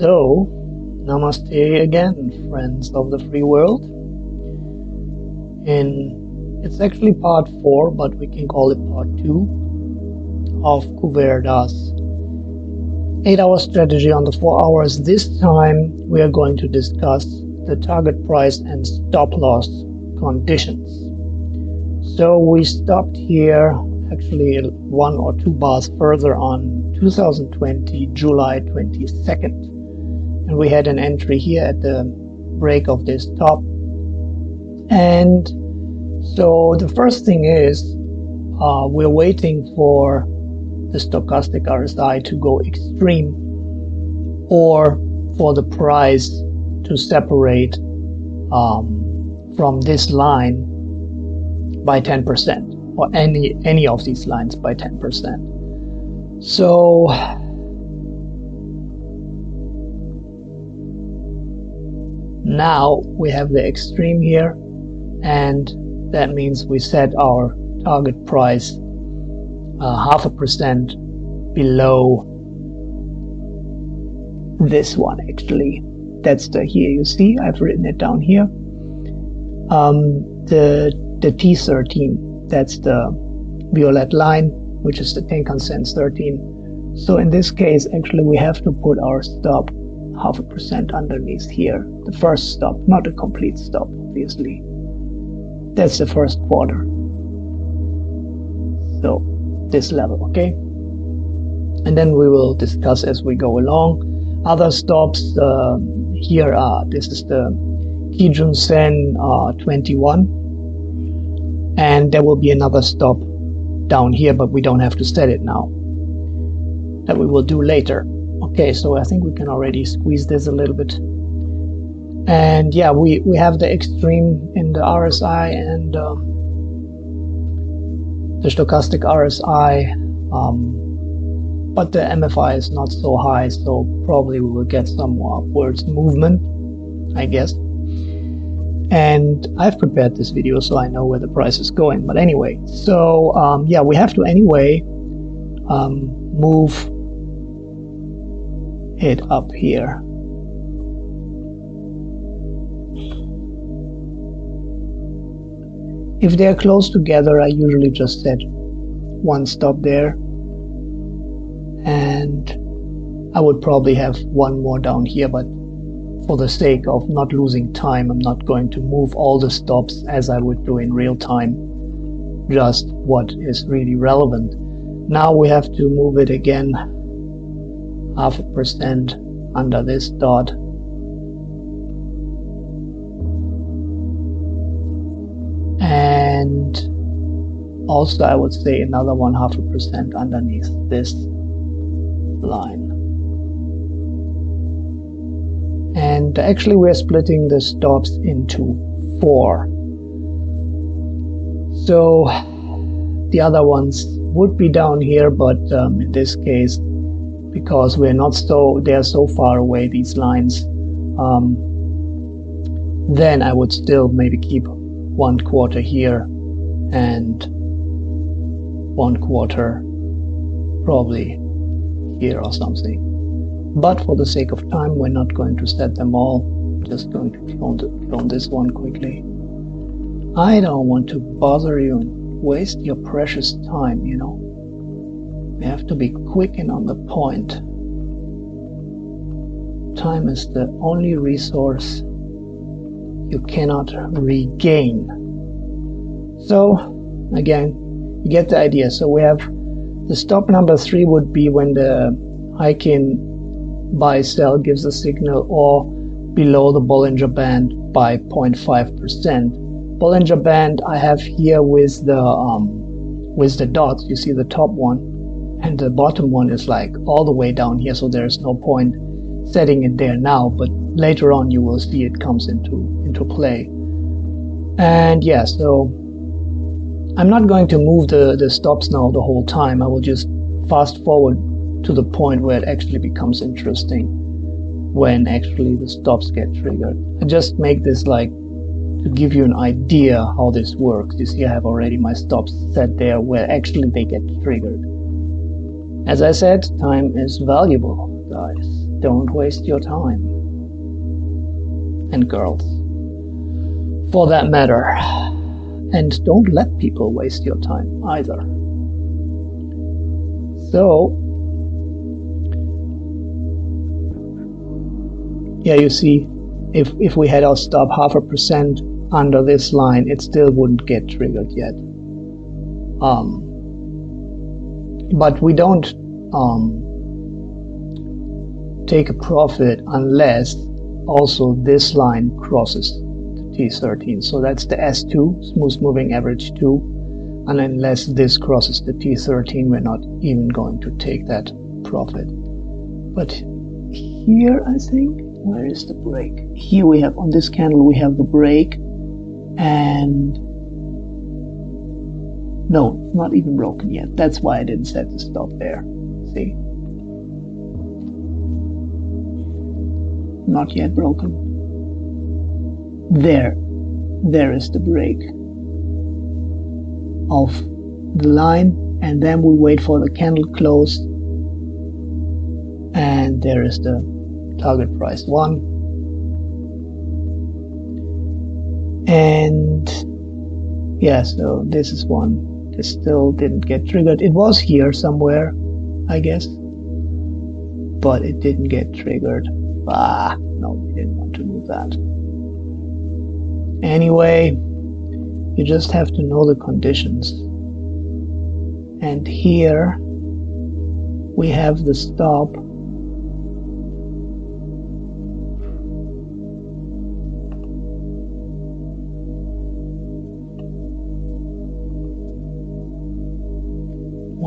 So, namaste again, friends of the free world. And it's actually part four, but we can call it part two of Kuverda's eight-hour strategy on the four hours. This time, we are going to discuss the target price and stop loss conditions. So we stopped here actually one or two bars further on 2020 July 22nd and we had an entry here at the break of this top and so the first thing is uh, we're waiting for the stochastic RSI to go extreme or for the price to separate um, from this line by 10% or any any of these lines by 10%. So now we have the extreme here and that means we set our target price uh, half a percent below this one actually. That's the here you see I've written it down here. Um, the the T13 that's the violet line which is the Tenkan Sen 13 so in this case actually we have to put our stop half a percent underneath here. The first stop not a complete stop obviously. That's the first quarter. So this level okay? And then we will discuss as we go along. Other stops uh, here are this is the Kijun Sen uh, 21 and there will be another stop down here but we don't have to set it now. That we will do later okay so I think we can already squeeze this a little bit. And yeah we we have the extreme in the RSI and um, the stochastic RSI um, but the MFI is not so high so probably we will get some upwards movement I guess. And I've prepared this video so I know where the price is going but anyway. So um, yeah we have to anyway um, move it up here. If they are close together I usually just set one stop there. And I would probably have one more down here but for the sake of not losing time I'm not going to move all the stops as I would do in real time. Just what is really relevant. Now we have to move it again half a percent under this dot. And also I would say another one half a percent underneath this line. And actually we're splitting the stops into four. So the other ones would be down here but um, in this case because we're not so they're so far away these lines um, then I would still maybe keep one quarter here and one quarter probably here or something. But for the sake of time we're not going to set them all. Just going to clone, clone this one quickly. I don't want to bother you and waste your precious time you know we have to be quick and on the point time is the only resource you cannot regain. So again, you get the idea. So we have the stop number three would be when the Heikin buy sell gives a signal or below the Bollinger Band by 0.5%. Bollinger Band I have here with the um, with the dots. You see the top one and the bottom one is like all the way down here. So there's no point setting it there now, but later on you will see it comes into into play. And yeah, so I'm not going to move the, the stops now the whole time. I will just fast forward to the point where it actually becomes interesting when actually the stops get triggered. I just make this like to give you an idea how this works. You see I have already my stops set there where actually they get triggered. As I said, time is valuable, guys. don't waste your time. And girls, for that matter. And don't let people waste your time either. So, yeah, you see, if, if we had our stop half a percent under this line, it still wouldn't get triggered yet. Um, but we don't um, take a profit unless also this line crosses the T13. So that's the S2, smooth moving average 2. And unless this crosses the T13, we're not even going to take that profit. But here, I think, where is the break? Here we have, on this candle, we have the break and no, not even broken yet. That's why I didn't set the stop there. See? Not yet broken. There. There is the break of the line and then we wait for the candle close and there is the target price 1 and yeah so this is one still didn't get triggered. It was here somewhere I guess but it didn't get triggered. Ah no we didn't want to move that. Anyway you just have to know the conditions. And here we have the stop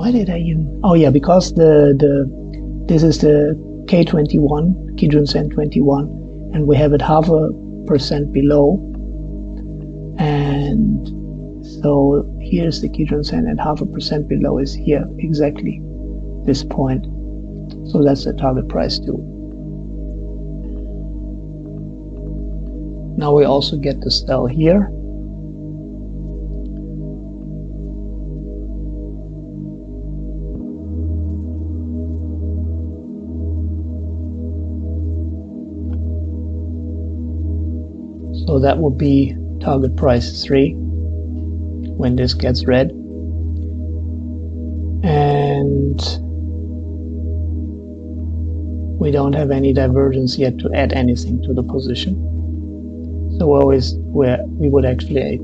why did I even? Oh yeah, because the the this is the K21 Kijun Sen 21, and we have it half a percent below, and so here's the Kijun Sen and half a percent below is here exactly this point. So that's the target price too. Now we also get the sell here. So that would be target price 3 when this gets red. And we don't have any divergence yet to add anything to the position. So always where we would actually,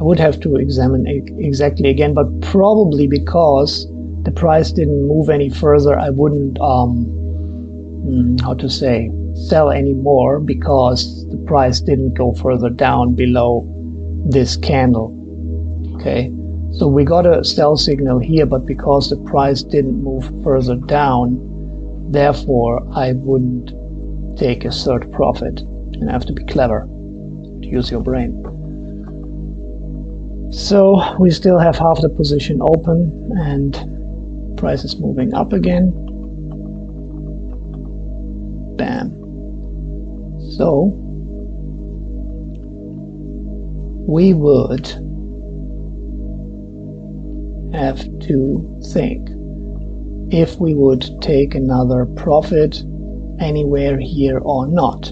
I would have to examine exactly again, but probably because the price didn't move any further, I wouldn't, um, hmm, how to say, sell anymore because the price didn't go further down below this candle. Okay, so we got a sell signal here, but because the price didn't move further down, therefore I wouldn't take a third profit. And I have to be clever to use your brain. So we still have half the position open and price is moving up again. Bam. So we would have to think if we would take another profit anywhere here or not.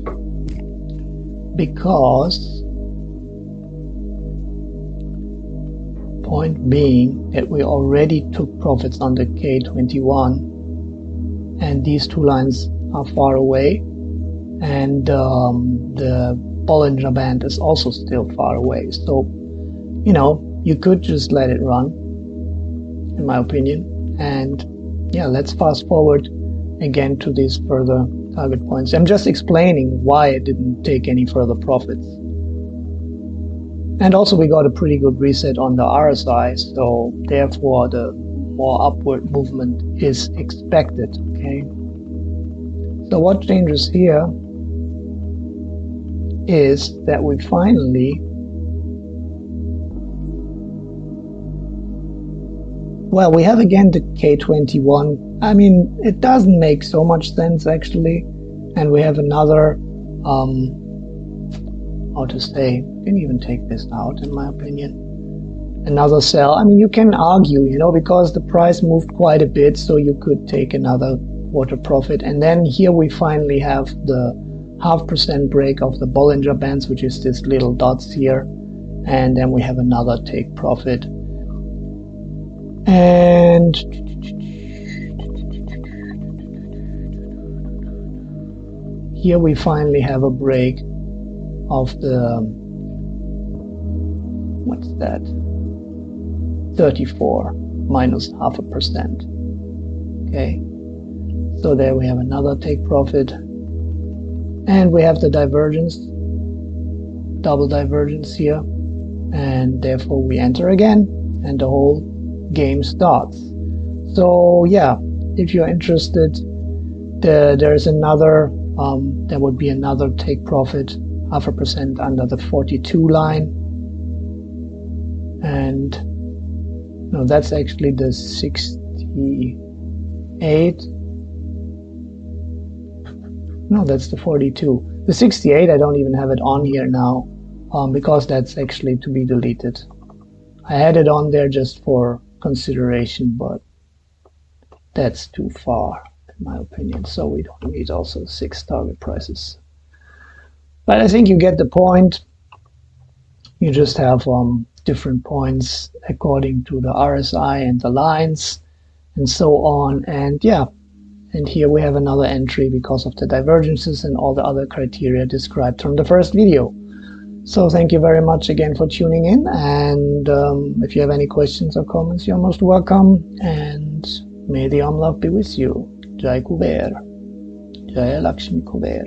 Because point being that we already took profits on the K21 and these two lines are far away and um, the Bollinger Band is also still far away. So, you know, you could just let it run, in my opinion. And yeah, let's fast forward again to these further target points. I'm just explaining why I didn't take any further profits. And also we got a pretty good reset on the RSI, so therefore the more upward movement is expected, okay? So what changes here is that we finally well we have again the K21 I mean it doesn't make so much sense actually. And we have another um, how to say can even take this out in my opinion. Another sell I mean you can argue you know because the price moved quite a bit so you could take another water profit. And then here we finally have the half percent break of the Bollinger Bands, which is this little dots here. And then we have another take profit. And here we finally have a break of the what's that 34 minus half a percent okay so there we have another take profit and we have the divergence double divergence here. And therefore we enter again and the whole game starts. So yeah if you're interested the, there's another um, there would be another take profit half a percent under the 42 line. And no that's actually the 68 no that's the 42 the 68 I don't even have it on here now um, because that's actually to be deleted. I had it on there just for consideration but that's too far in my opinion. So we don't need also six target prices. But I think you get the point. You just have um, different points according to the RSI and the lines and so on. And yeah and here we have another entry because of the divergences and all the other criteria described from the first video. So thank you very much again for tuning in. And um, if you have any questions or comments, you're most welcome. And may the Om Love be with you. Jai Kuber. Jai Lakshmi Kuber.